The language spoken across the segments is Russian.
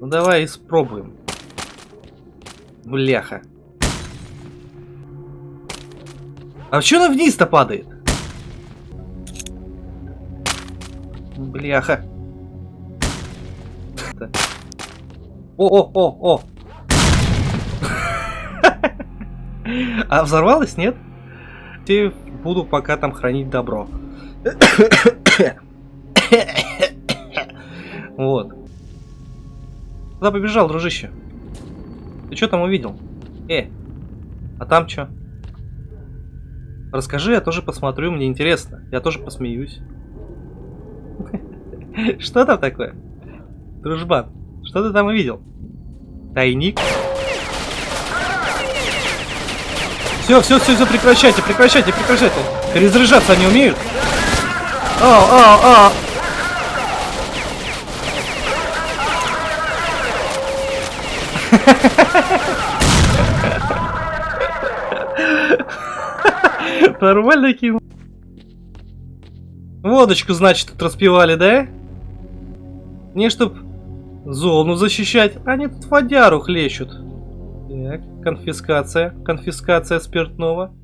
Ну давай испробуем. Бляха. А что она вниз-то падает? Бляха. О-о-о-о! А взорвалась, нет? Те буду пока там хранить добро. Вот. Куда побежал, дружище? Ты что там увидел? Э, а там что? Расскажи, я тоже посмотрю, мне интересно. Я тоже посмеюсь. Что там такое? Дружбан, что ты там увидел? Тайник? Все, все, все, все, прекращайте, прекращайте, прекращайте. Перезаряжаться они умеют? А, а, а. Нормально кинул. Водочку, значит, распивали, да? Не чтоб зону защищать, они тут водяру хлещут. Так, конфискация, конфискация спиртного.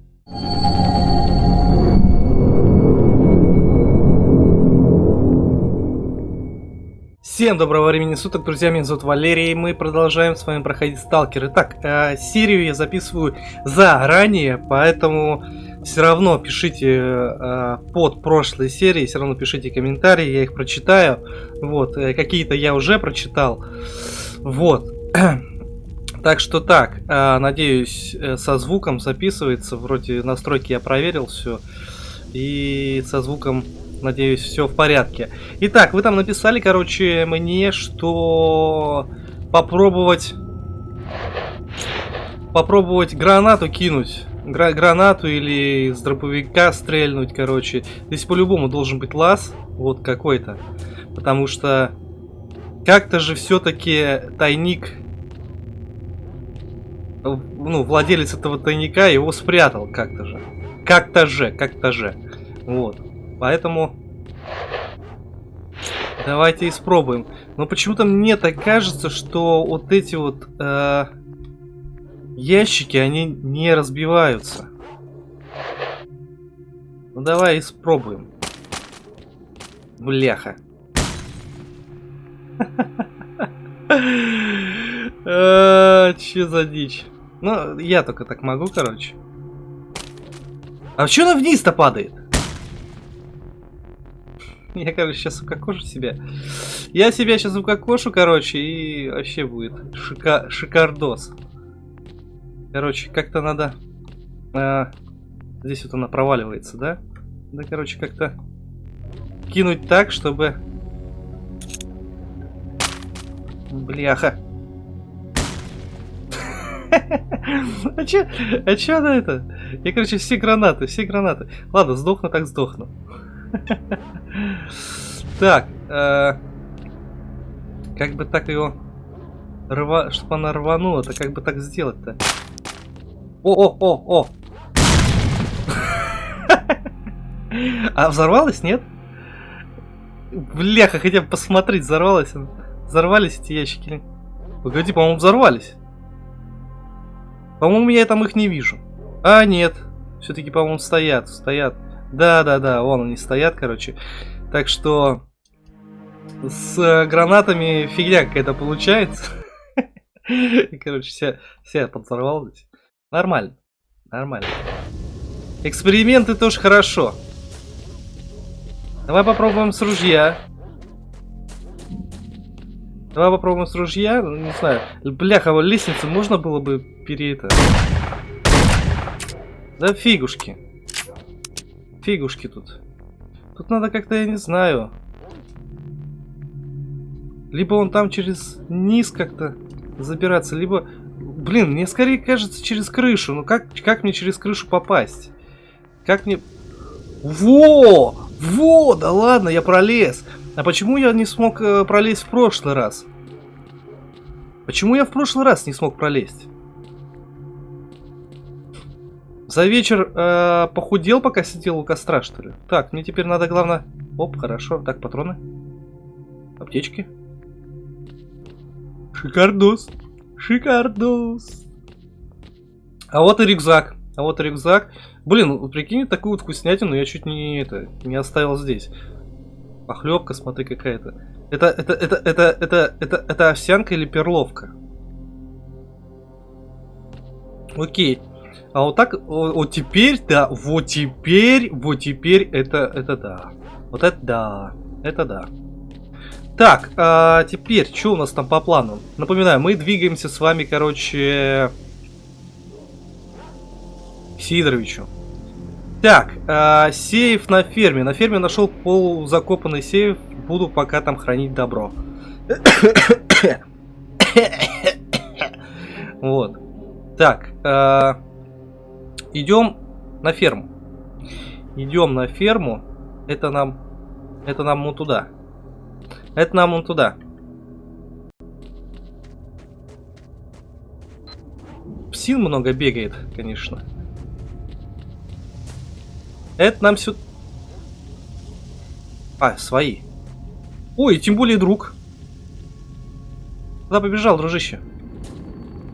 Всем доброго времени суток, друзья, меня зовут Валерий, и мы продолжаем с вами проходить Сталкер. Итак, э, серию я записываю заранее, поэтому все равно пишите э, под прошлой серии, все равно пишите комментарии, я их прочитаю. Вот, э, какие-то я уже прочитал. Вот. Так что так, э, надеюсь, э, со звуком записывается, вроде настройки я проверил все, и со звуком Надеюсь, все в порядке. Итак, вы там написали, короче, мне, что попробовать... Попробовать гранату кинуть. Гра гранату или с дробовика стрельнуть, короче. Здесь по-любому должен быть лаз. Вот какой-то. Потому что... Как-то же все-таки тайник... Ну, владелец этого тайника его спрятал как-то же. Как-то же, как-то же. Вот. Поэтому давайте испробуем. Но почему-то мне так кажется, что вот эти вот э, ящики, они не разбиваются. Ну давай испробуем. Бляха. А, че за дичь? Ну, я только так могу, короче. А что она вниз-то падает? Я, короче, сейчас укокошу себя. Я себя сейчас укокошу, короче, и вообще будет шика шикардос. Короче, как-то надо... А, здесь вот она проваливается, да? Да, короче, как-то кинуть так, чтобы... Бляха. А чё, а чё она это? Я, короче, все гранаты, все гранаты. Ладно, сдохну так сдохну. Так, э, как бы так рва, чтобы она рванула, то как бы так сделать-то? О, о, о, о! А взорвалась, нет? Бляха, хотя бы посмотреть, взорвалась Взорвались эти ящики? Погоди, по-моему, взорвались. По-моему, я там их не вижу. А, нет. Все-таки, по-моему, стоят, стоят. Да-да-да, вон они стоят, короче. Так что с гранатами фигня какая-то получается. Короче, вся, вся подзорвалась. Нормально. Нормально. Эксперименты тоже хорошо. Давай попробуем с ружья. Давай попробуем с ружья. Ну, не знаю. Бляха, лестницу можно было бы пере это... Да фигушки. Фигушки тут. Тут надо как-то, я не знаю. Либо он там через низ как-то забираться, либо... Блин, мне скорее кажется через крышу. Ну как, как мне через крышу попасть? Как мне... Во! Во! Да ладно, я пролез. А почему я не смог э, пролезть в прошлый раз? Почему я в прошлый раз не смог пролезть? За вечер э, похудел, пока сидел у костра, что ли? Так, мне теперь надо, главное... Оп, хорошо. Так, патроны. Аптечки. Шикардос. Шикардос. А вот и рюкзак. А вот и рюкзак. Блин, прикинь, такую вот вкуснятину я чуть не это не оставил здесь. Похлебка, смотри, какая-то. Это, это, это, это, это, это, это овсянка или перловка? Окей. А вот так, вот теперь, да, вот теперь, вот теперь, это, это да. Вот это да, это да. Так, а теперь, что у нас там по плану? Напоминаю, мы двигаемся с вами, короче, к Сидоровичу. Так, а, сейф на ферме. На ферме нашел полузакопанный сейф. Буду пока там хранить добро. вот. Так, а, идем на ферму. Идем на ферму. Это нам, это нам вон туда. Это нам вон туда. Псин много бегает, конечно. Это нам сюда... А, свои. Ой, тем более друг. Куда побежал, дружище?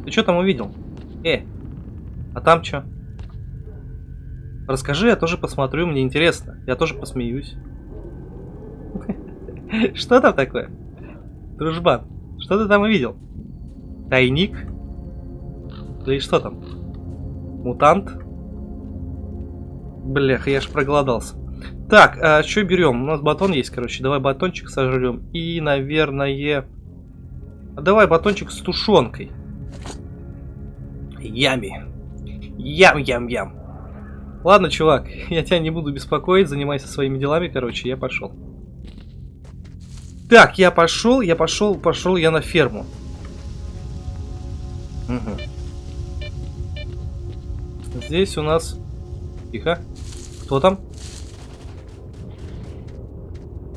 Ты что там увидел? Э, а там что? Расскажи, я тоже посмотрю, мне интересно. Я тоже посмеюсь. Что там такое? Дружбан, что ты там увидел? Тайник? Или что там? Мутант? Блях, я ж проголодался. Так, а что берем? У нас батон есть, короче. Давай батончик сожрем. И, наверное... А давай батончик с тушенкой. Ями. Ям-ям-ям. Ладно, чувак, я тебя не буду беспокоить. Занимайся своими делами, короче. Я пошел. Так, я пошел, я пошел, пошел я на ферму. Угу. Здесь у нас... Тихо. Кто там?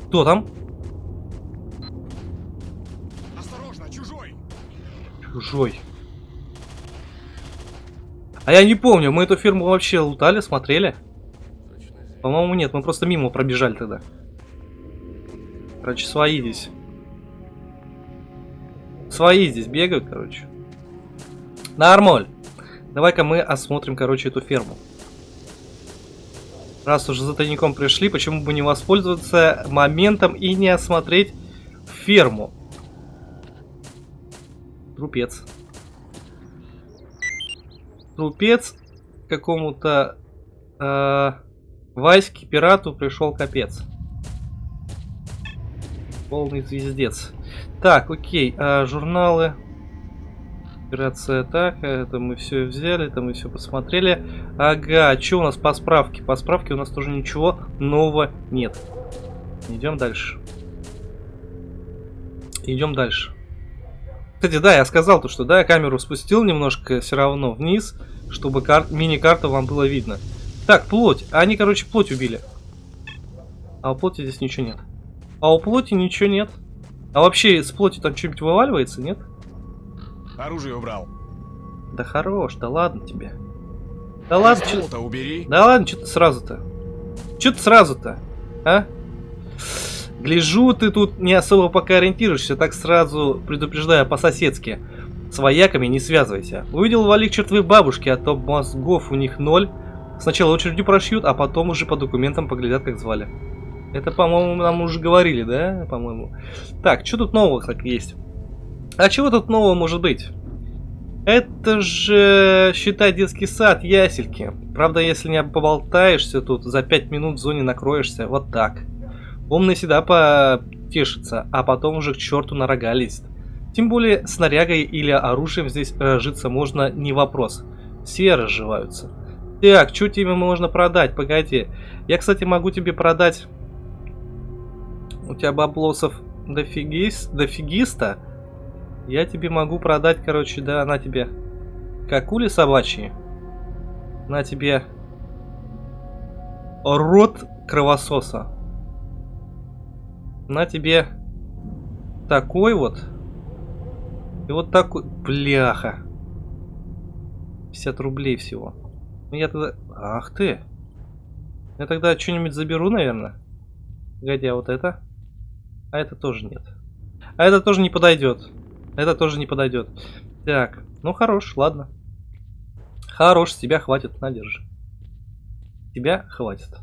Кто там? Осторожно, чужой. Чужой. А я не помню, мы эту фирму вообще лутали, смотрели? По-моему, нет, мы просто мимо пробежали тогда. Короче, свои здесь. Свои здесь бегают, короче. Нормаль. Давай-ка мы осмотрим, короче, эту ферму. Раз уже за тайником пришли, почему бы не воспользоваться моментом и не осмотреть ферму? Трупец. Трупец какому-то э, Ваське пирату пришел капец. Полный звездец. Так, окей, э, журналы. Операция атака, это мы все взяли, это мы все посмотрели. Ага, что у нас по справке? По справке у нас тоже ничего нового нет. Идем дальше. Идем дальше. Кстати, да, я сказал то, что да, я камеру спустил немножко все равно вниз, чтобы кар мини-карта вам было видно. Так, плоть. Они, короче, плоть убили. А у плоти здесь ничего нет. А у плоти ничего нет. А вообще с плоти там что-нибудь вываливается, нет? Оружие убрал. Да хорош, да ладно тебе. Да ладно, что... убери. Да ладно, что ты сразу-то? Что ты сразу-то? А? Гляжу, ты тут не особо пока ориентируешься, так сразу предупреждаю по-соседски. С вояками не связывайся. Увидел валик чертовой бабушки, а то мозгов у них ноль. Сначала очередью прошьют, а потом уже по документам поглядят, как звали. Это, по-моему, нам уже говорили, да? По-моему. Так, что тут нового так есть? А чего тут нового может быть? Это же, считай, детский сад, ясельки. Правда, если не поболтаешься тут, за 5 минут в зоне накроешься. Вот так. Умный всегда потешится, а потом уже к черту на рога лезет. Тем более, снарягой или оружием здесь разжиться можно не вопрос. Все разживаются. Так, что тебе можно продать? Погоди. Я, кстати, могу тебе продать... У тебя баблосов дофигис... дофигиста. Я тебе могу продать, короче, да, на тебе какули собачьи. На тебе рот кровососа. На тебе такой вот. И вот такой. Бляха. 50 рублей всего. Ну я тогда... Ах ты. Я тогда что-нибудь заберу, наверное. А вот это? А это тоже нет. А это тоже не подойдет. Это тоже не подойдет. Так, ну хорош, ладно. Хорош, тебя хватит, на, держи. Тебя хватит.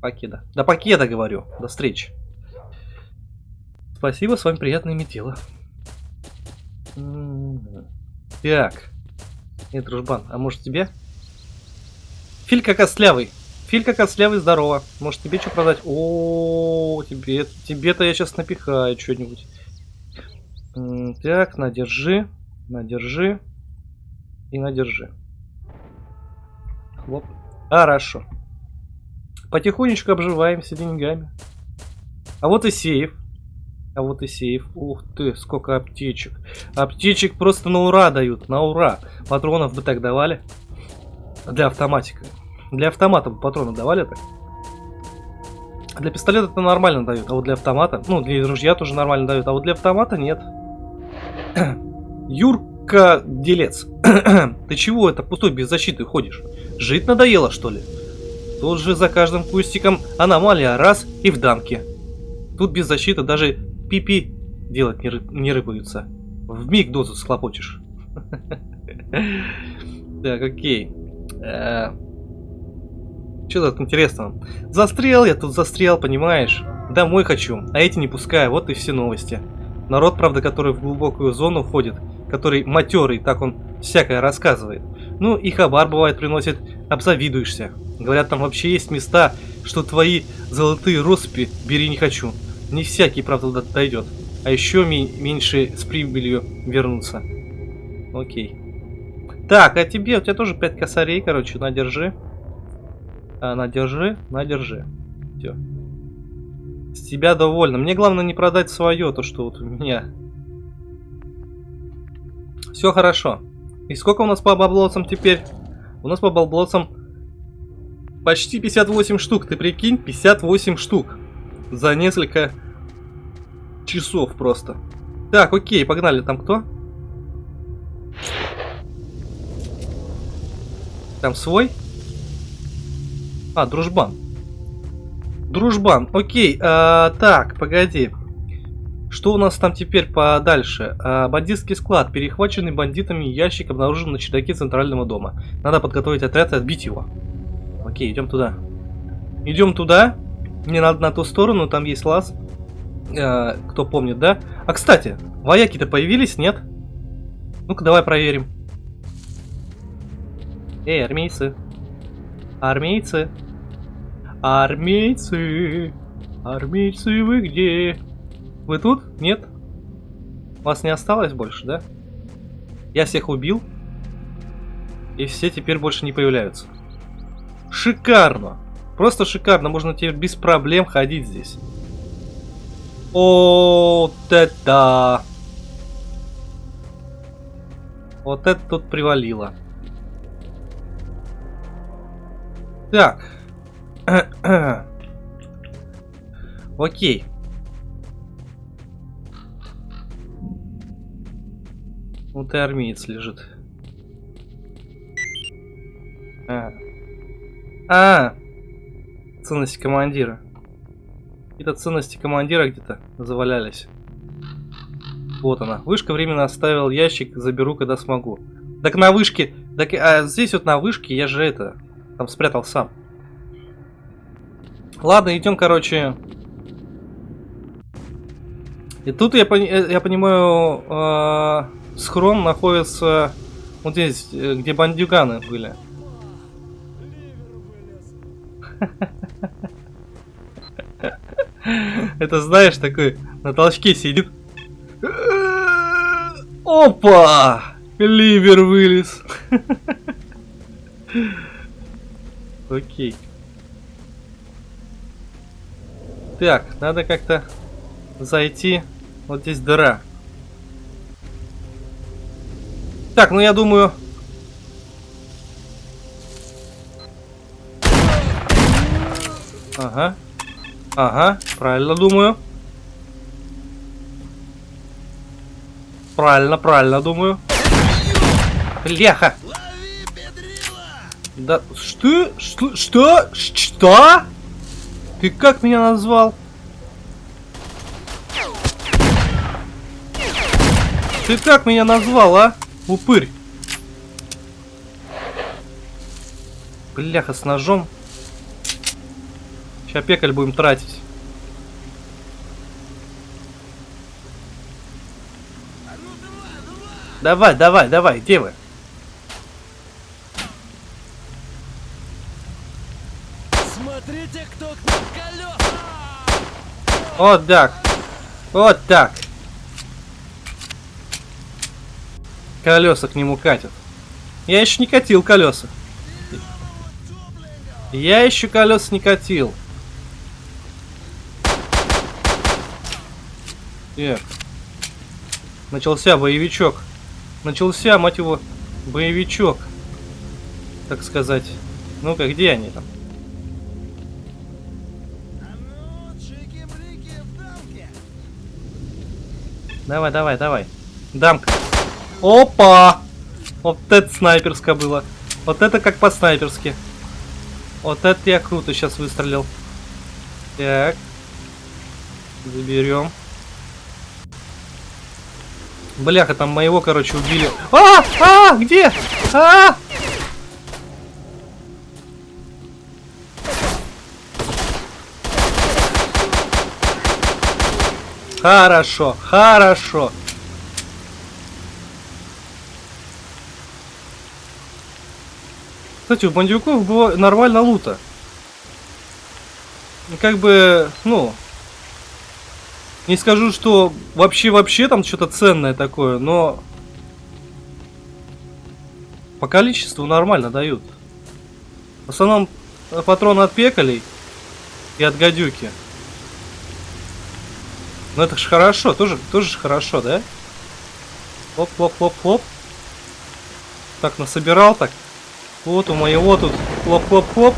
Покеда. Да покеда, говорю. До встречи. Спасибо, с вами приятно иметь дело. Так. Нет, дружбан, а может тебе? Филька костлявый. Филька костлявый, здорово. Может тебе что продать? О, тебе, тебе-то я сейчас напихаю что-нибудь. Так, надержи, надержи и надержи. Хлоп. Хорошо. Потихонечку обживаемся деньгами. А вот и сейф. А вот и сейф. Ух ты, сколько аптечек. Аптечек просто на ура дают, на ура. Патронов бы так давали. Для автоматика. Для автомата бы патроны давали так. Для пистолета это нормально дают, а вот для автомата, ну, для ружья тоже нормально дают, а вот для автомата нет. Юрка Делец, ты чего это пустой без защиты ходишь? Жить надоело, что ли? Тут же за каждым кустиком аномалия раз и в дамке. Тут без защиты даже пипи делать не, ры не рыпаются. В миг дозу схлопочешь. Так, окей. Э, что тут интересно? Застрял я тут, застрял, понимаешь? Домой хочу, а эти не пускаю, вот и все новости. Народ, правда, который в глубокую зону входит, который матерый, так он всякое рассказывает. Ну и хабар бывает приносит, обзавидуешься. Говорят, там вообще есть места, что твои золотые россыпи бери не хочу. Не всякий, правда, дойдет. А еще меньше с прибылью вернуться. Окей. Так, а тебе, у тебя тоже 5 косарей, короче, надержи. А, надержи, надержи. Все. С тебя довольно. Мне главное не продать свое, то что вот у меня. Все хорошо. И сколько у нас по баблоцам теперь? У нас по баблоцам почти 58 штук. Ты прикинь, 58 штук. За несколько часов просто. Так, окей, погнали. Там кто? Там свой? А, дружбан. Дружбан, окей. А, так, погоди. Что у нас там теперь подальше? А, бандитский склад. Перехваченный бандитами ящик обнаружен на чердаке центрального дома. Надо подготовить отряд и отбить его. Окей, идем туда. Идем туда. Мне надо на ту сторону, там есть лаз. А, кто помнит, да? А, кстати, вояки-то появились, нет? Ну-ка, давай проверим. Эй, армейцы. Армейцы. Армейцы. Армейцы, вы где? Вы тут? Нет? Вас не осталось больше, да? Я всех убил. И все теперь больше не появляются. Шикарно. Просто шикарно. Можно теперь без проблем ходить здесь. Вот это... Вот это тут привалило. Так. Окей. Вот и армеец лежит. А. а. Ценности командира. Какие-то ценности командира где-то завалялись. Вот она. Вышка временно оставил ящик, заберу, когда смогу. Так на вышке... Так, а здесь вот на вышке я же это... Там спрятал сам. Ладно, идем, короче. И тут я, пони э, я понимаю, э схрон находится вот здесь, э, где бандюганы были. Это знаешь, такой на толчке сидит. Опа! Ливер вылез. Окей. Так, надо как-то зайти. Вот здесь дыра. Так, ну я думаю... Ага. Ага, правильно думаю. Правильно, правильно думаю. Бляха! Да, что? Что? Что? Что? Ты как меня назвал? Ты как меня назвал, а? Упырь. Бляха, с ножом. Сейчас пекаль будем тратить. Давай, давай, давай, где вы? Смотрите, кто к нам колеса! Вот так. Вот так. Колеса к нему катят. Я еще не катил колеса. Я еще колес не катил. Так. Начался боевичок. Начался, мать его, боевичок. Так сказать. Ну-ка, где они там? Давай, давай, давай. Дамка. Опа! Вот это снайперское было. Вот это как по-снайперски. Вот это я круто сейчас выстрелил. Так. Заберем. Бляха, там моего, короче, убили. А! А! Где? А! Хорошо, хорошо. Кстати, у бандюков было нормально лута. Как бы, ну... Не скажу, что вообще-вообще там что-то ценное такое, но... По количеству нормально дают. В основном э, патроны от пекалей и от гадюки. Ну это ж хорошо, тоже, тоже ж хорошо, да? Хлоп-хлоп-хлоп-хлоп. Так, насобирал так. Вот у моего тут хлоп-хлоп-хлоп.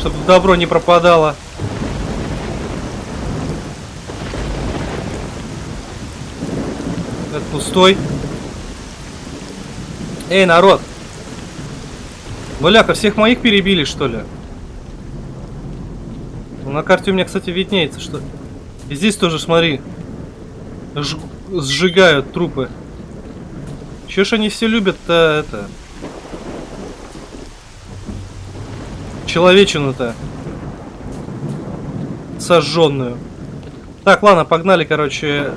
Чтобы добро не пропадало. Это пустой. Эй, народ! Бляха, всех моих перебили, что ли? Ну, на карте у меня, кстати, виднеется, что... И здесь тоже, смотри, ж... сжигают трупы. Чё ж они все любят-то это... Человечину-то. Сожженную. Так, ладно, погнали, короче.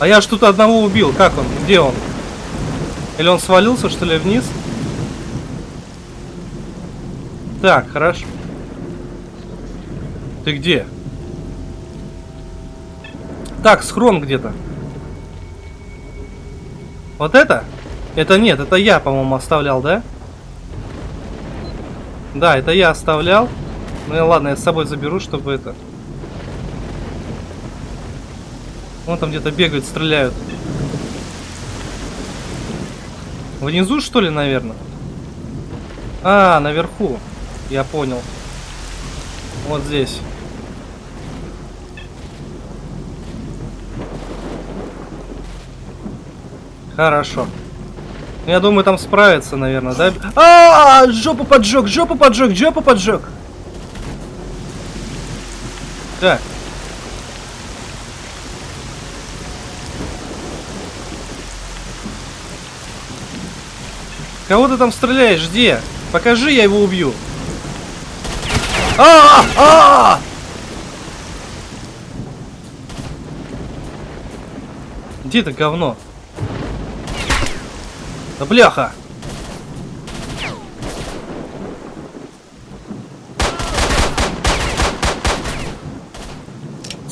А я тут одного убил. Как он? Где он? Или он свалился, что ли, вниз? Так, хорошо. Ты где? Так, схрон где-то. Вот это? Это нет, это я, по-моему, оставлял, да? Да, это я оставлял. Ну ладно, я с собой заберу, чтобы это... Вон там где-то бегают, стреляют. Внизу, что ли, наверное? А, наверху. Я понял. Вот здесь. Хорошо. Ну, Я думаю, там справится, наверное, да? А, -а, -а жопу поджег, жопу поджег, жопу поджег. Так. Кого ты там стреляешь? Где? Покажи, я его убью. А, -а! Где это говно? Да бляха!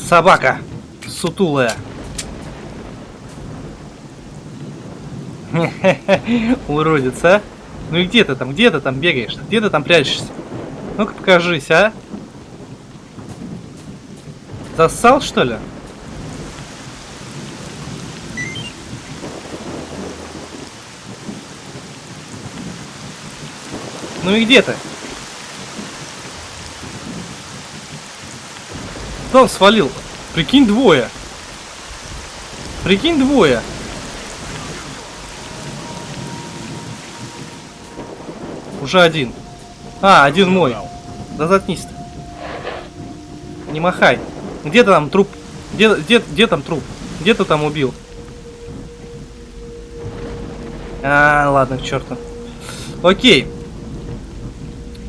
Собака! Сутулая! Уродец, а? Ну и где ты там? Где ты там бегаешь? Где ты там прячешься? Ну-ка покажись, а? Зассал, что ли? Ну и где ты? Кто он свалил? Прикинь, двое. Прикинь, двое. Уже один. А, один мой. Да заткнись ты. Не махай. Где там труп? Где, где, где там труп? Где ты там убил? А, ладно, к черту. Окей.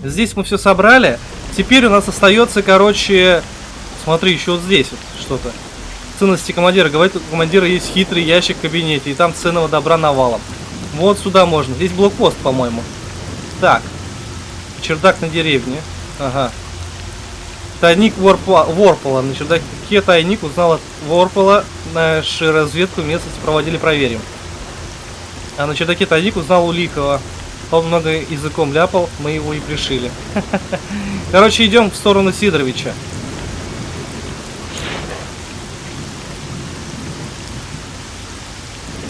Здесь мы все собрали. Теперь у нас остается, короче... Смотри, еще вот здесь вот что-то. Ценности командира. Говорит, у командира есть хитрый ящик в кабинете, и там ценного добра навалом. Вот сюда можно. Здесь блокпост, по-моему. Так. Чердак на деревне. Ага. Тайник Ворпла, Ворпола. На чердаке тайник узнал от Ворпола. Нашу разведку местности проводили, проверим. А на чердаке тайник узнал у Лихова. Он много языком ляпал, мы его и пришили. Короче, идем в сторону Сидоровича.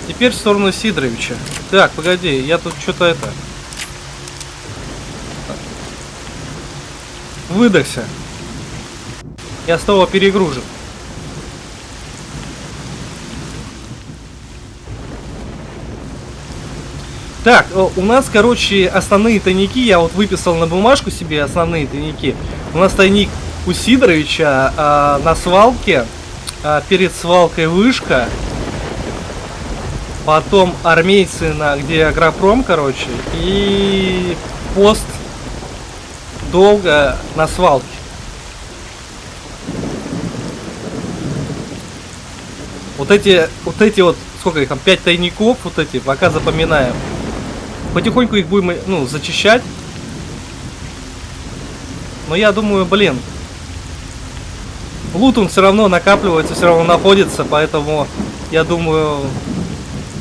Теперь в сторону Сидоровича. Так, погоди, я тут что-то это... Выдохся. Я снова перегружен. Так, э, у нас, короче, основные тайники, я вот выписал на бумажку себе основные тайники. У нас тайник у Сидоровича а, на свалке, а, перед свалкой вышка, потом армейцы, на, где агропром, короче, и пост долго на свалке. Вот эти, вот эти вот, сколько их там, 5 тайников, вот эти, пока запоминаем. Потихоньку их будем, ну, зачищать. Но я думаю, блин, лут он все равно накапливается, все равно находится, поэтому я думаю,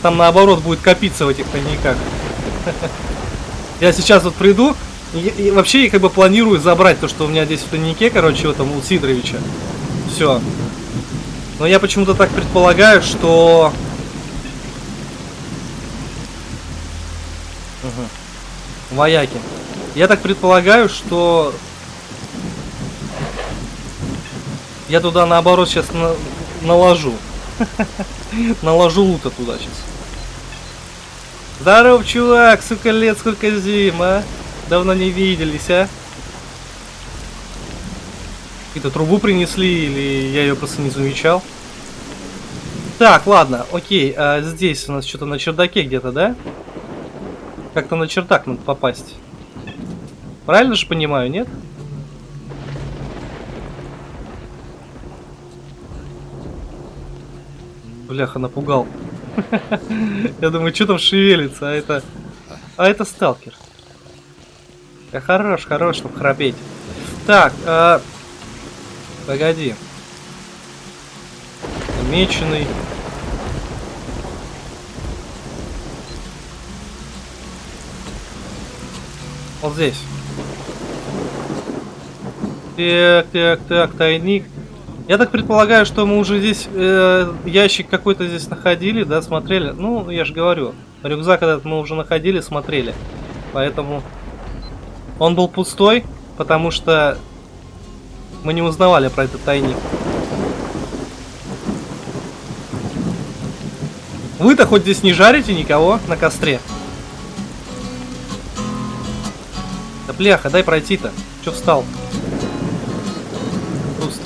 там наоборот будет копиться в этих тайниках. Я сейчас вот приду, и, и вообще я как бы планирую забрать то, что у меня здесь в тайнике, короче, в этом у Сидоровича. Все. Но я почему-то так предполагаю, что... Угу. Вояки. Я так предполагаю, что... Я туда наоборот сейчас на... наложу. наложу лута туда сейчас. Здоров, чувак! Сука, лет сколько зим, а? Давно не виделись, а? Какую-то трубу принесли, или я ее просто не замечал? Так, ладно, окей. А здесь у нас что-то на чердаке где-то, да? Как-то на чердак надо попасть. Правильно же понимаю, нет? Бляха, напугал. Я думаю, что там шевелится, а это... А это сталкер. Да хорош, хорош, чтобы храпеть. Так, а... погоди. Меченый. Вот здесь. Так, так, так, тайник. Я так предполагаю, что мы уже здесь э, ящик какой-то здесь находили, да, смотрели. Ну, я же говорю, рюкзак этот мы уже находили, смотрели. Поэтому он был пустой, потому что мы не узнавали про этот тайник. Вы-то хоть здесь не жарите никого на костре? Да бляха, дай пройти-то. Че встал? Пусто.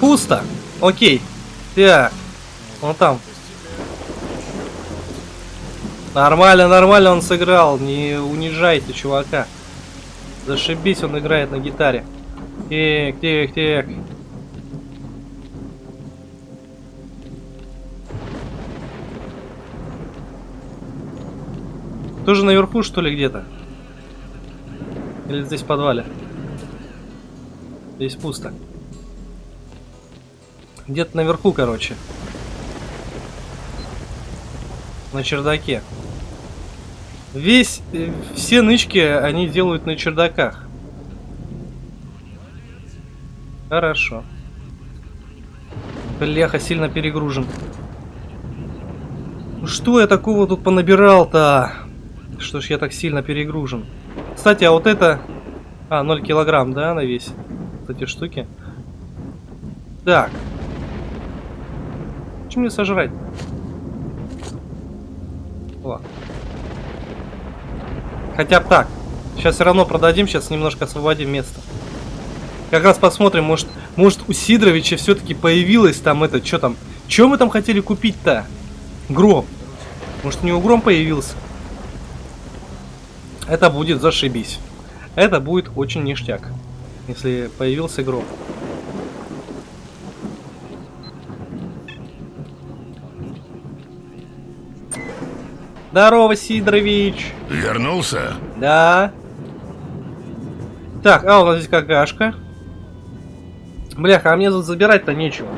Пусто. Окей. Так. Вон там. Нормально, нормально он сыграл. Не унижайте чувака. Зашибись, он играет на гитаре. Так, так, так. Тоже наверху, что ли, где-то? Или здесь в подвале? Здесь пусто. Где-то наверху, короче. На чердаке. Весь, э, все нычки они делают на чердаках. Хорошо. Бляха, сильно перегружен. Ну Что я такого тут понабирал-то? Что ж я так сильно перегружен? Кстати, а вот это... А, 0 килограмм, да, на весь? Вот эти штуки. Так. Что мне сожрать? Хотя так. Сейчас все равно продадим, сейчас немножко освободим место. Как раз посмотрим, может, может у Сидоровича все-таки появилось там это, что там? Что мы там хотели купить-то? Гром. Может, у него гром появился? Это будет зашибись. Это будет очень ништяк, если появился гром. Здорово, Сидорович. Вернулся? Да. Так, а у нас здесь какашка. Бляха, а мне тут забирать-то нечего.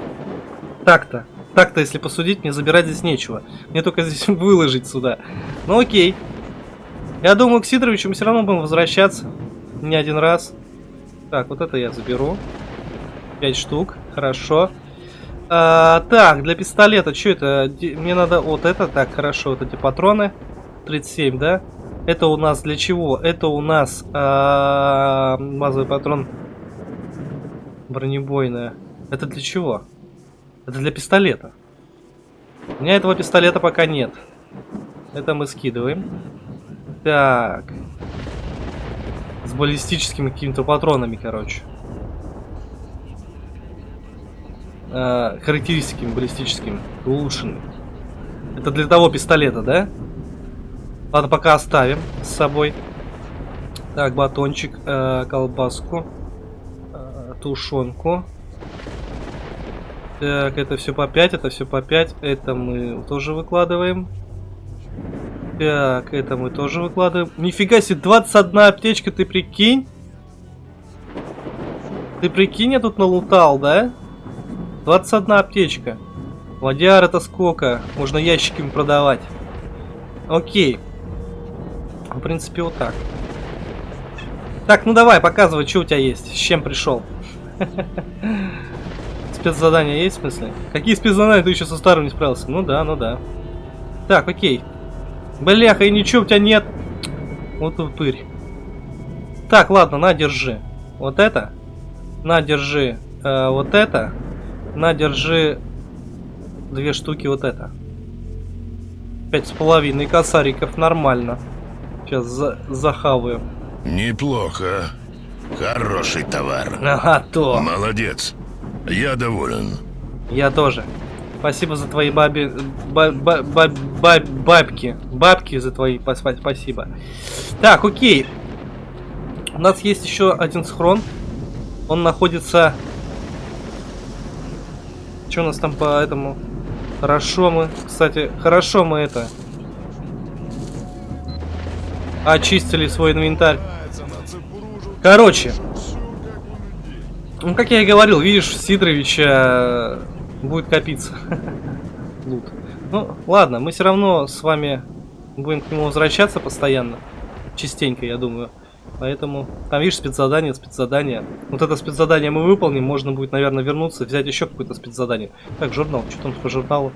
Так-то. Так-то, если посудить, мне забирать здесь нечего. Мне только здесь выложить сюда. Ну окей. Я думаю, к Сидоровичу мы все равно будем возвращаться. Не один раз. Так, вот это я заберу. Пять штук. Хорошо. А, так, для пистолета, что это? Мне надо вот это. Так, хорошо, вот эти патроны. 37, да? Это у нас для чего? Это у нас а, базовый патрон бронебойная. Это для чего? Это для пистолета. У меня этого пистолета пока нет. Это мы скидываем. Так. С баллистическими какими-то патронами, короче. Э, характеристиками баллистическими. Улучшенными. Это для того пистолета, да? Ладно, пока оставим с собой. Так, батончик, э, колбаску, э, тушенку. Так, это все по 5, это все по 5. Это мы тоже выкладываем. Так, это мы тоже выкладываем. Нифига себе, 21 аптечка, ты прикинь? Ты прикинь, я тут налутал, да? 21 аптечка. Ладьяр это сколько? Можно ящиками продавать. Окей. В принципе, вот так. Так, ну давай, показывай, что у тебя есть. С чем пришел. Спецзадания есть в смысле? Какие спецзадания? Ты еще со старым не справился? Ну да, ну да. Так, окей. Бляха, и ничего у тебя нет. Вот упырь. Так, ладно, на, держи. Вот это. На, держи. Э, вот это. На, держи. Две штуки вот это. Пять с половиной косариков, нормально. Сейчас за захаваю. Неплохо. Хороший товар. Ага, то. Молодец. Я доволен. Я тоже. Спасибо за твои баби... Ба ба ба ба бабки. Бабки за твои. Спасибо. Так, окей. У нас есть еще один схрон. Он находится... Что у нас там по этому? Хорошо мы, кстати, хорошо мы это... Очистили свой инвентарь. Короче. Ну, как я и говорил, видишь, Сидоровича будет копиться. Лут. Ну, ладно, мы все равно с вами будем к нему возвращаться постоянно. Частенько, я думаю. Поэтому, там, видишь, спецзадание, спецзадание. Вот это спецзадание мы выполним, можно будет, наверное, вернуться, взять еще какое-то спецзадание. Так, журнал, что там по журналу?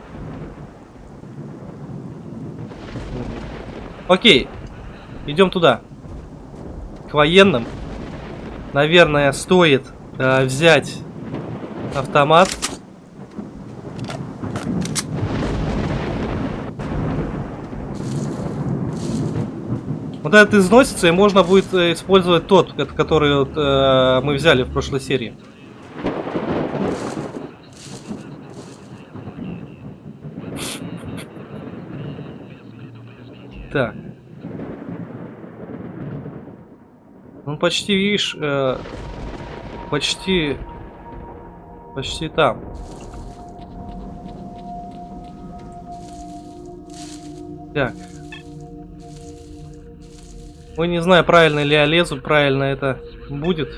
Окей, идем туда. К военным. Наверное, стоит э, взять автомат. Вот этот износится, и можно будет э, использовать тот, который вот, э, мы взяли в прошлой серии. Так. Ну, почти, видишь, э, почти, почти там. Так. Ой, не знаю, правильно ли я лезу, правильно это будет.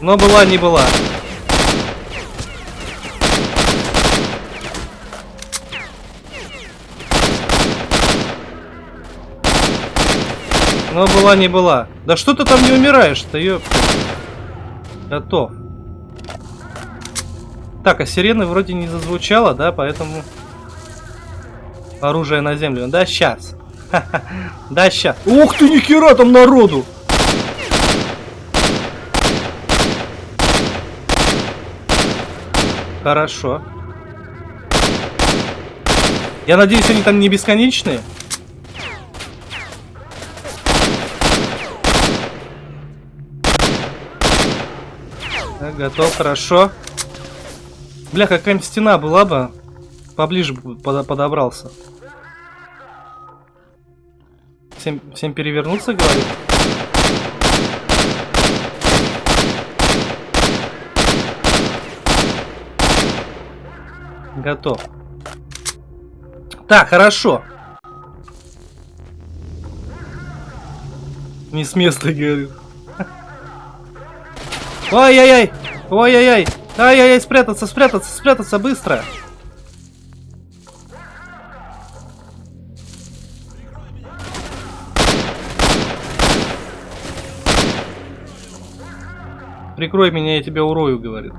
Но была, не была. Но была, не была. Да что ты там не умираешь-то, ёп. Готов. Так, а сирены вроде не зазвучало, да, поэтому... Оружие на землю. Да, сейчас. Да, сейчас. Ух ты, нихера там народу! Хорошо. Я надеюсь, они там не бесконечные. Так, готов, хорошо. Бля, какая-нибудь стена была бы. Поближе подобрался. Всем, всем перевернуться, говорит? Готов. Так, хорошо. Не с места, говорит. Ой-яй-яй! Ой-яй-яй! Ай-яй-яй, спрятаться, спрятаться, спрятаться быстро! Прикрой меня, я тебя урою, говорит.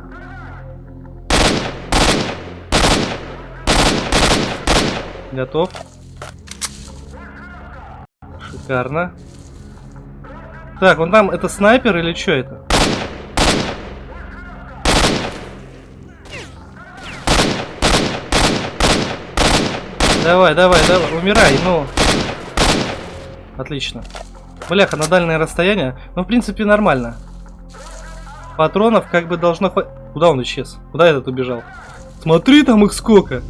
Готов. Шикарно. Так, он там, это снайпер или что это? Давай, давай, давай, умирай, ну. Отлично. Бляха, на дальнее расстояние. Ну, в принципе, нормально. Патронов как бы должно. Куда он исчез? Куда этот убежал? Смотри, там их сколько.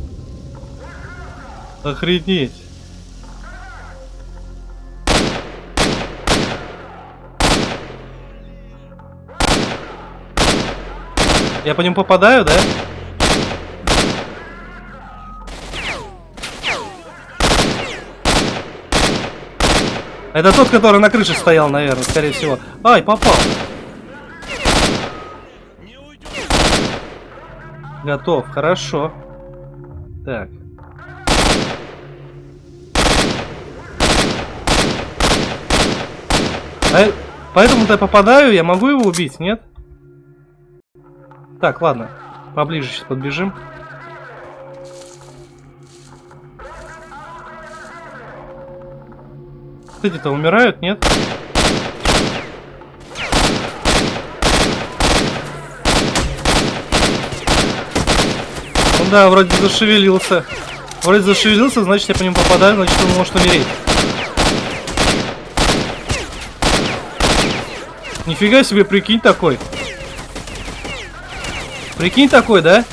Охренеть. Я по нему попадаю, да? Это тот, который на крыше стоял, наверное, скорее всего. Ай, попал. Готов, хорошо. Так. А, Поэтому-то я попадаю, я могу его убить, нет? Так, ладно. Поближе сейчас подбежим. Эти-то умирают, нет? Да, вроде зашевелился. Вроде зашевелился, значит я по нему попадаю, значит он может умереть. Нифига себе, прикинь такой. Прикинь такой, да?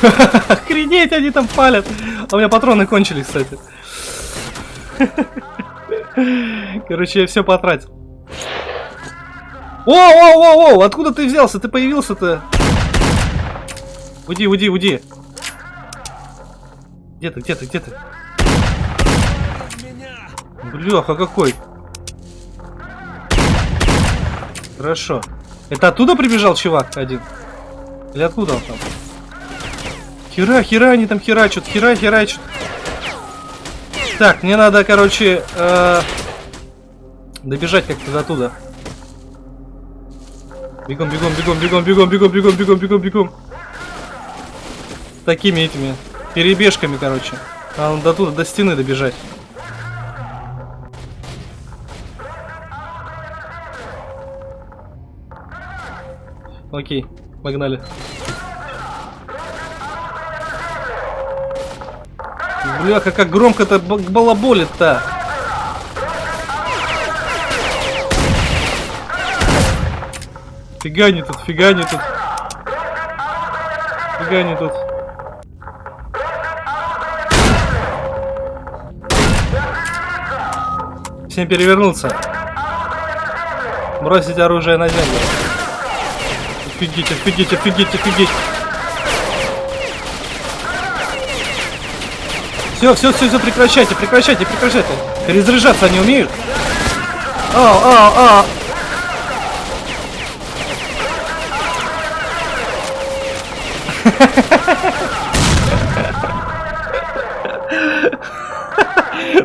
Охренеть, они там палят. А у меня патроны кончились, кстати. Короче, я все потратил. О, о, о, о, откуда ты взялся? Ты появился-то? Уйди, уйди, уйди. Где ты, где ты, где ты? Бляха, какой. Хорошо. Это оттуда прибежал чувак один? Или откуда он там? Хера, хера, они там херачат, хера, херачат. Так, мне надо, короче, э, добежать как-то до туда. Бегом, бегом, бегом, бегом, бегом, бегом, бегом, бегом, бегом, бегом. Такими этими перебежками, короче. Надо до туда, до стены добежать. Окей, погнали. Бляха, как громко-то балаболит-то. Фига не тут, фига не тут. Фига не тут. Всем перевернуться. Бросить оружие на землю. Офигеть, офигеть, офигеть, офигеть. Все, все, все, все, прекращайте, прекращайте, прекращайте. Перезаряжаться они умеют. А, а, а.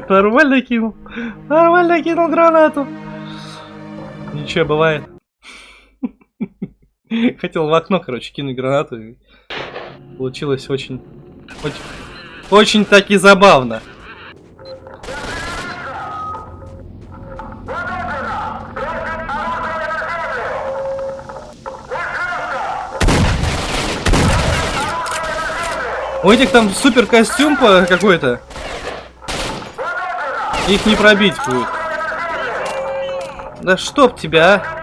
Нормально кинул. Нормально кинул гранату. Ничего, бывает. Хотел в окно, короче, кинуть гранату. и Получилось очень... Очень, очень таки забавно. У этих там супер костюм какой-то. Их не пробить будет. Да чтоб тебя, а!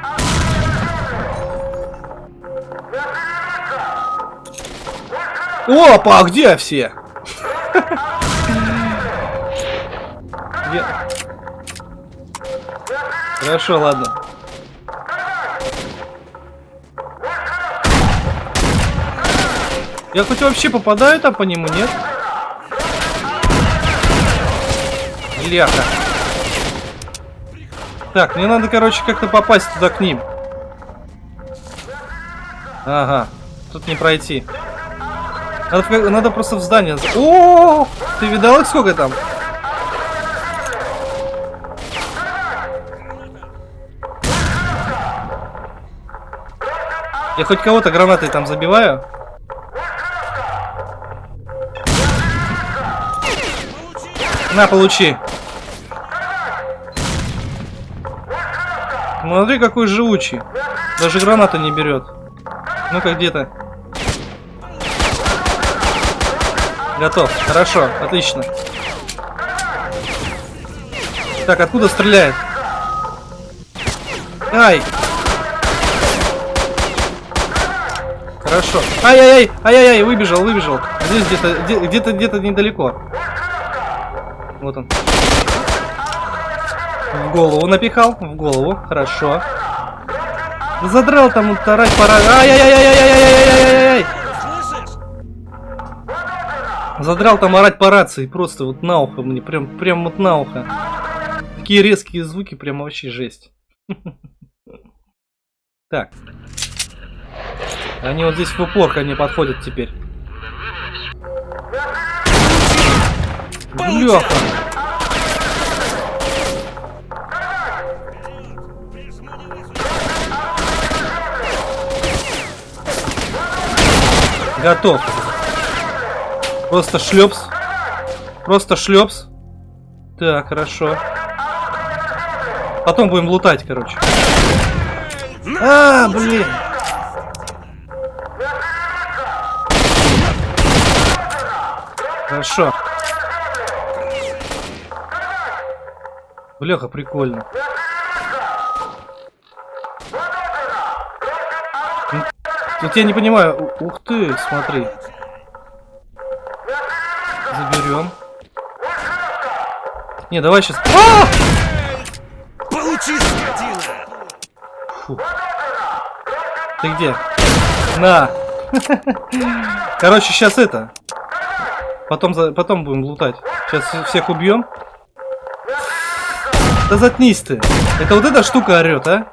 Опа, а где все? Хорошо, ладно. Я хоть вообще попадаю там по нему. Нет. Ляха. Так, мне надо, короче, как-то попасть туда к ним. Ага, тут не пройти. Надо, надо просто в здание. за- О, ты видал их сколько там? Я хоть кого-то гранатой там забиваю. На, получи. Смотри, какой живучий. Даже гранату не берет. Ну-ка, где-то. Готов. Хорошо. Отлично. Так, откуда стреляет? Ай! Хорошо. Ай-яй-яй! Ай-яй-яй! Выбежал, выбежал. Здесь где-то, где- где-то, где-то недалеко. Вот он. В голову напихал. В голову. Хорошо. Задрал там тарать пора. Ай-яй-яй-яй-яй-яй-яй-яй-яй-яй! Слышишь? Задрал там орать по рации, просто вот на ухо мне, прям, прям вот на ухо. Такие резкие звуки, прям вообще жесть. Так. Они вот здесь в упор ко мне подходят теперь. Бляха. Готов. Просто шлепс. Просто шлепс. Так, хорошо. Потом будем лутать, короче. А, блин. Хорошо. Бляха, прикольно. Тут я не понимаю. Ух ты, смотри. Заберем. Не, давай сейчас. Получи, скотина! Фу. Ты где? На. Короче, сейчас это. Потом, за- потом будем лутать. Сейчас всех убьем. Да заткнись ты. Это вот эта штука орет, а?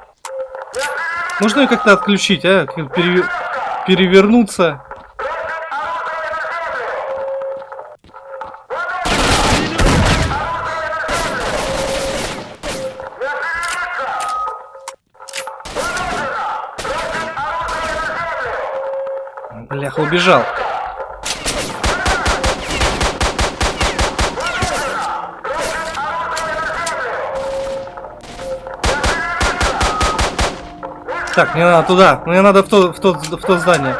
Можно ее как-то отключить, а? Пере- Перевернуться. Бляха, убежал. Так, мне надо туда. Мне надо в то, в то, в то здание.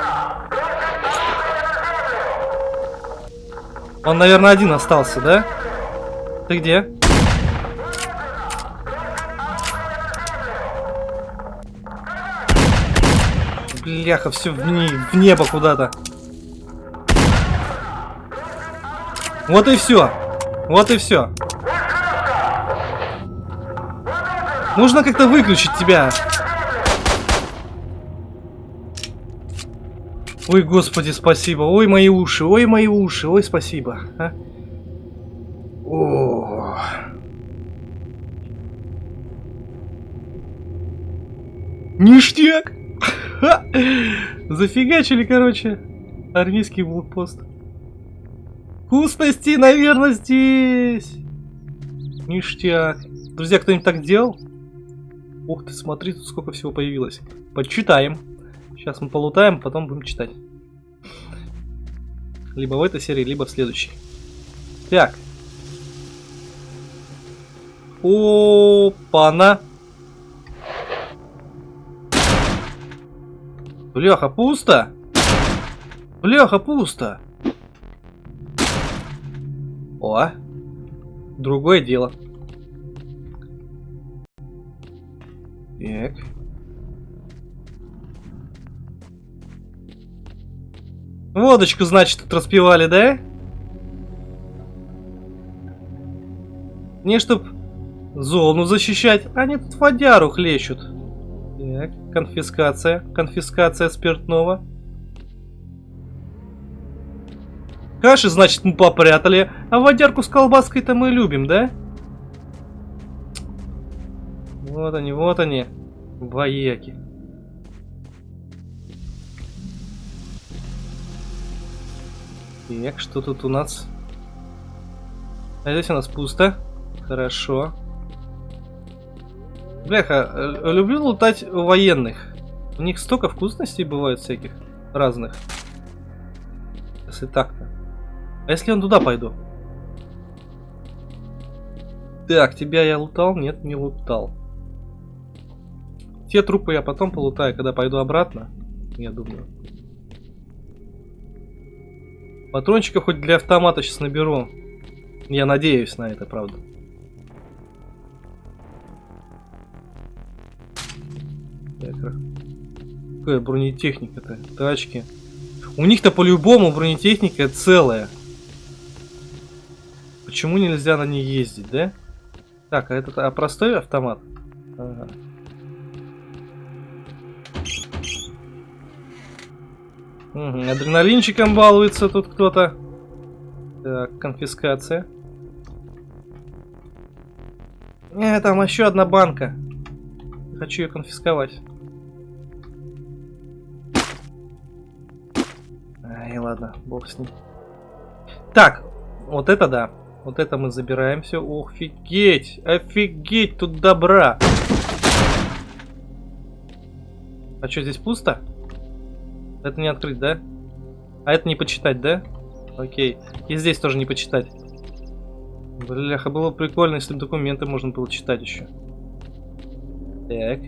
Он, наверное, один остался, да? Ты где? Бляха, все в, не- в небо куда-то. Вот и все. Вот и все. Нужно как-то выключить тебя. Ой, господи, спасибо. Ой, мои уши. Ой, мои уши. Ой, спасибо. а. О. Ништяк! Зафигачили, короче. Армейский блокпост. Вкусности, наверное, здесь. Ништяк. Друзья, кто-нибудь так делал? Ух ты, смотри, тут сколько всего появилось. Почитаем. Сейчас мы полутаем, потом будем читать. Либо в этой серии, либо в следующей. Так. Опа-на. Бляха, пусто. Бляха, пусто. О. Другое дело. Так. Водочку, значит, тут распивали, да? Не чтоб зону защищать, они тут водяру хлещут. Так, конфискация. Конфискация спиртного. Каши, значит, мы попрятали, а водярку с колбаской-то мы любим, да? Вот они, вот они, вояки. Так, что тут у нас? А здесь у нас пусто. Хорошо. Бляха, люблю лутать военных. У них столько вкусностей бывает всяких разных. Если так-то. А если он туда пойду? Так, тебя я лутал? Нет, не лутал. Те трупы я потом полутаю, когда пойду обратно. Я думаю. Патрончиков хоть для автомата сейчас наберу. Я надеюсь на это, правда. Какая бронетехника-то? Тачки. У них-то по-любому бронетехника целая. Почему нельзя на ней ездить, да? Так, а это а простой автомат? Ага. Угу, адреналинчиком балуется тут кто-то. Так, конфискация. Э, там еще одна банка. Хочу ее конфисковать. Ай, ладно, бог с ним. Так, вот это да. Вот это мы забираем все. Офигеть! Офигеть, тут добра! А что, здесь пусто? Это не открыть, да? А это не почитать, да? Окей. И здесь тоже не почитать. Бляха, было бы прикольно, если документы можно было читать еще. Так.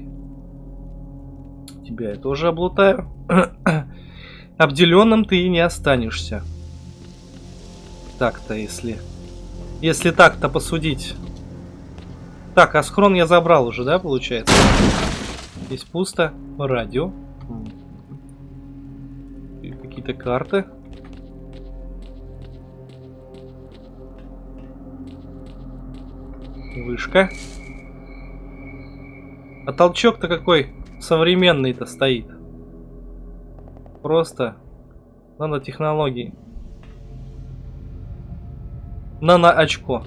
Тебя я тоже облутаю. Обделенным ты и не останешься. Так-то, если... Если так-то посудить. Так, а схрон я забрал уже, да, получается? Здесь пусто. Радио. Какие-то карты. Вышка. А толчок-то какой современный-то стоит. Просто нанотехнологии. Нано-очко.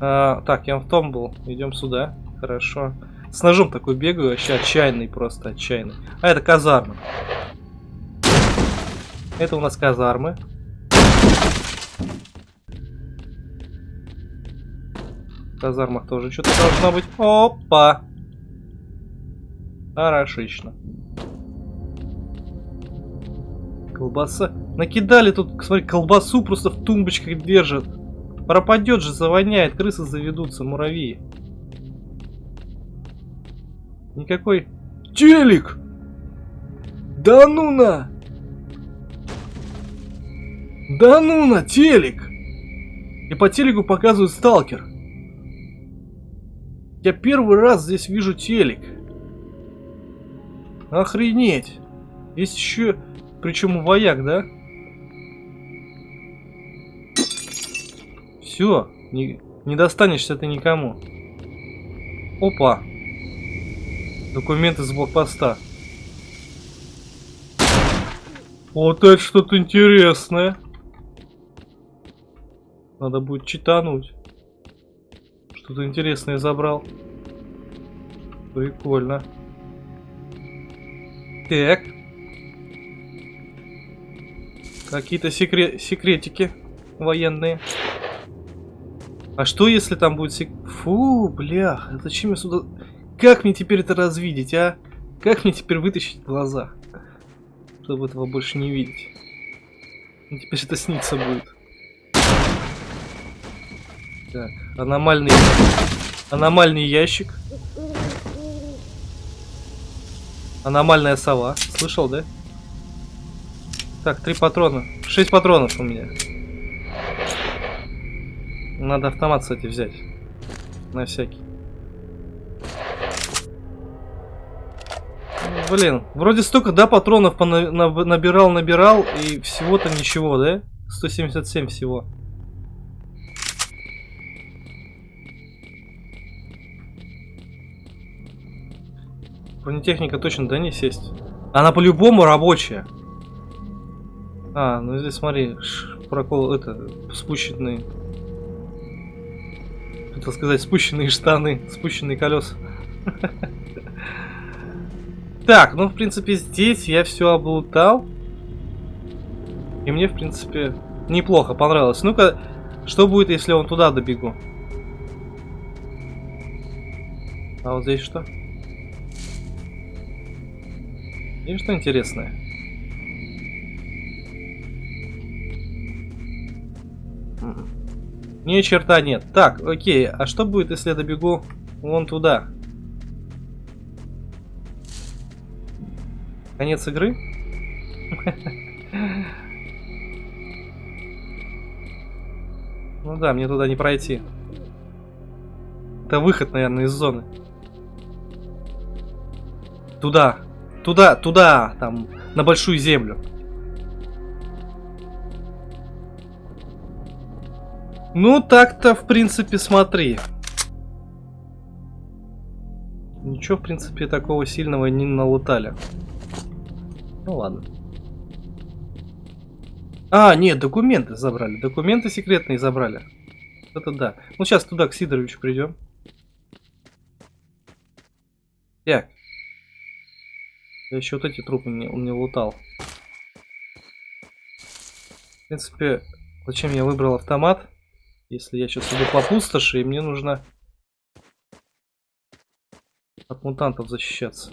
А, так, я в том был. Идем сюда. Хорошо. С ножом такой бегаю, вообще отчаянный, просто отчаянный. А это казармы. Это у нас казармы. В казармах тоже что-то должно быть. Опа! Хорошечно. Колбаса. Накидали тут, смотри, колбасу просто в тумбочках держат. Пропадет же, завоняет, крысы заведутся, муравьи. Никакой... Телек! Да ну на! Да ну на, телек! И по телеку показывают сталкер. Я первый раз здесь вижу телек. Охренеть. Есть еще... Причем вояк, да? Все, не, не достанешься ты никому. Опа. Документы с блокпоста. Вот это что-то интересное. Надо будет читануть. Что-то интересное забрал. Прикольно. Так. Какие-то секре секретики военные. А что если там будет сек... Фу, блях, зачем я сюда... Как мне теперь это развидеть, а? Как мне теперь вытащить глаза? Чтобы этого больше не видеть. Теперь это снится будет. Так, аномальный... Аномальный ящик. Аномальная сова. Слышал, да? Так, три патрона. Шесть патронов у меня. Надо автомат, кстати, взять. На всякий. Блин, вроде столько, да, патронов набирал, набирал, и всего-то ничего, да? 177 всего. Бронетехника точно, да, не сесть? Она по-любому рабочая. А, ну здесь смотри, прокол, это, спущенные. Хотел сказать, спущенные штаны, спущенные колеса. Так, ну, в принципе, здесь я все облутал. И мне, в принципе, неплохо понравилось. Ну-ка, что будет, если он туда добегу? А вот здесь что? Есть что интересное? Ни черта нет. Так, окей, а что будет, если я добегу вон туда? Конец игры? Ну да, мне туда не пройти. Это выход, наверное, из зоны. Туда. Туда, туда, там, на большую землю. Ну, так-то, в принципе, смотри. Ничего, в принципе, такого сильного не налутали. Ну ладно. А, нет, документы забрали. Документы секретные забрали. Это да. Ну, сейчас туда, к Сидоровичу придем. Так. Я еще вот эти трупы не, он не лутал. В принципе, зачем я выбрал автомат? Если я сейчас иду по пустоши, и мне нужно от мутантов защищаться.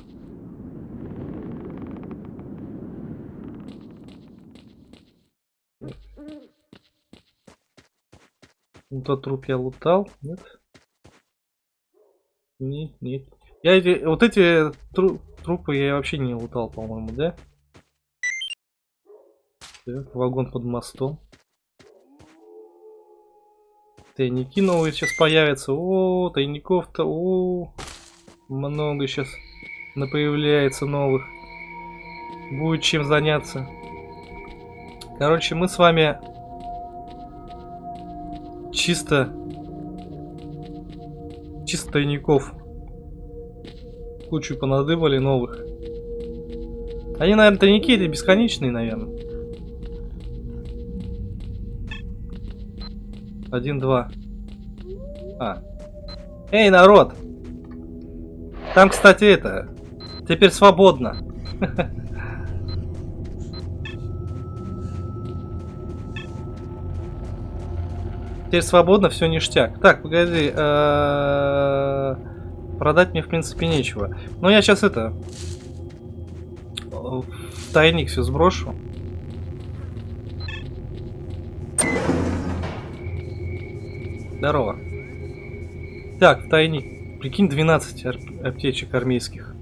Ну, Тот труп я лутал, нет? Нет, нет. Я эти, вот эти тру- трупы я вообще не лутал, по-моему, да? Так, вагон под мостом. Тайники новые сейчас появятся. О, тайников-то, о, много сейчас появляется новых. Будет чем заняться. Короче, мы с вами чисто чисто тайников кучу понадыбали новых. Они, наверное, тайники эти бесконечные, наверное. Один, два. А. Эй, народ! Там, кстати, это... Теперь свободно. Теперь свободно, все ништяк. Так, погоди. э, Продать мне, в принципе, нечего. Но я сейчас это... В тайник все сброшу. Здорово. Так, тайник. Прикинь, 12 ар- аптечек армейских.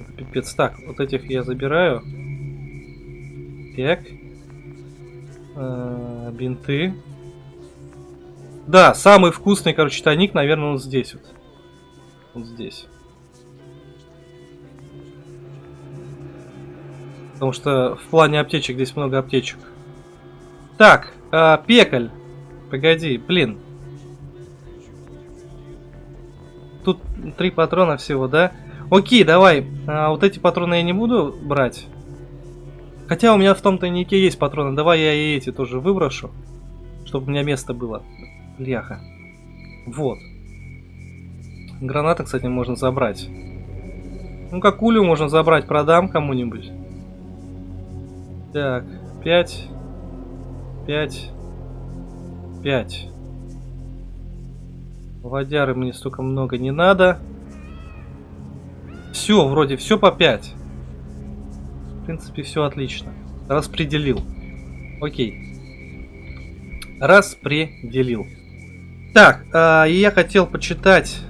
Это Пипец. Так, вот этих я забираю. Так. Э, Бинты. Да, самый вкусный, короче, тайник, наверное, он здесь вот. Вот здесь. Потому что в плане аптечек здесь много аптечек. Так, а, пекаль. Погоди, блин. Тут три патрона всего, да? Окей, давай. А, вот эти патроны я не буду брать. Хотя у меня в том тайнике есть патроны. Давай я и эти тоже выброшу. Чтобы у меня место было. Бляха. Вот. Гранаты, кстати, можно забрать. Ну, как улю можно забрать, продам кому-нибудь. Так, 5. 5. 5. Водяры мне столько много не надо. Все, вроде все по 5. В принципе, все отлично. Распределил. Окей. Распределил. Так, а, и я хотел почитать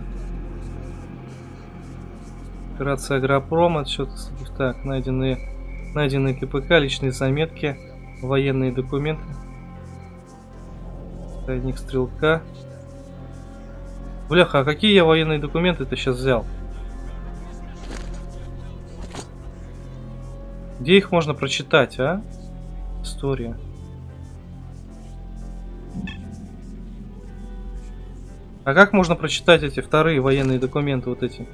Операция Агропром, отчет так, найденные, найденные КПК, личные заметки, военные документы. Тайник стрелка. Бляха, а какие я военные документы ты сейчас взял? Где их можно прочитать, а? История. А как можно прочитать эти вторые военные документы, вот эти?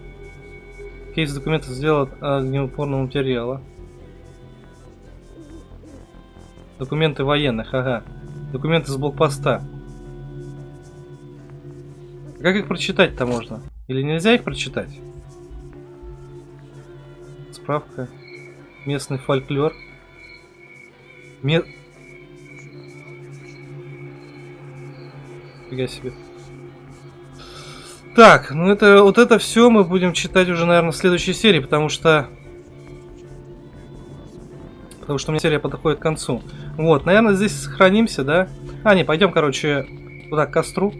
Кейс документов сделан огнеупорного материала. Документы военных, ага. Документы с блокпоста. А Как их прочитать-то можно? Или нельзя их прочитать? Справка. Местный фольклор. Ме... Фига себе. Так, ну это вот это все мы будем читать уже, наверное, в следующей серии, потому что... Потому что у меня серия подходит к концу. Вот, наверное, здесь сохранимся, да? А, не, пойдем, короче, туда, к костру.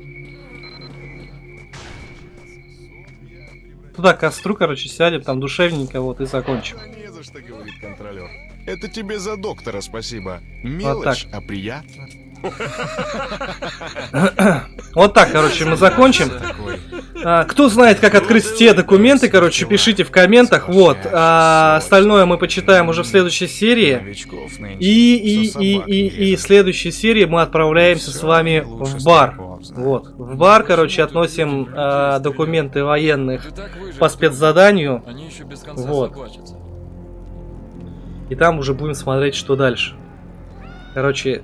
Туда, к костру, короче, сядем, там душевненько, вот, и закончим. Не за что, говорит контролер. Это тебе за доктора спасибо. Мелочь, а приятно. Вот так, короче, мы закончим. А, кто знает, как открыть те документы, короче, пишите в комментах. Вот. А, остальное мы почитаем уже в следующей серии. И, и, и, и, и в следующей серии мы отправляемся с вами в бар. Вот. В бар, короче, относим а, документы военных по спецзаданию. Они еще без конца Вот. И там уже будем смотреть, что дальше. Короче,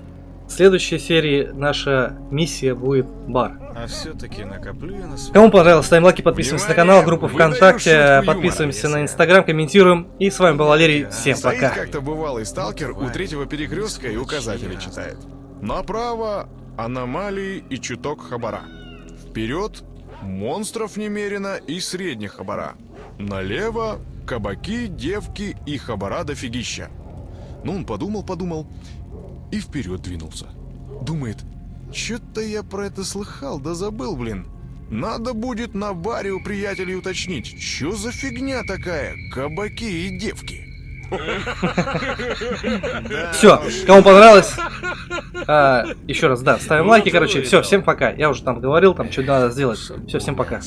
в следующей серии наша миссия будет бар. А все-таки накоплю я на свой... Кому понравилось, ставим лайки, подписываемся на канал, группу Внимание, ВКонтакте, подписываемся юмора, на Инстаграм, комментируем. И с вами был Валерий. Всем Стоит пока. как-то бывалый сталкер у третьего перекрестка и указатели читает. Направо аномалии и чуток хабара. Вперед монстров немерено и средних хабара. Налево кабаки, девки и хабара дофигища. Ну, он подумал-подумал и вперед двинулся. Думает, что-то я про это слыхал, да забыл, блин. Надо будет на баре у приятелей уточнить, что за фигня такая, кабаки и девки. Все, кому понравилось, а, еще раз, да, ставим лайки, короче, все, всем пока. Я уже там говорил, там что надо сделать. Все, всем пока.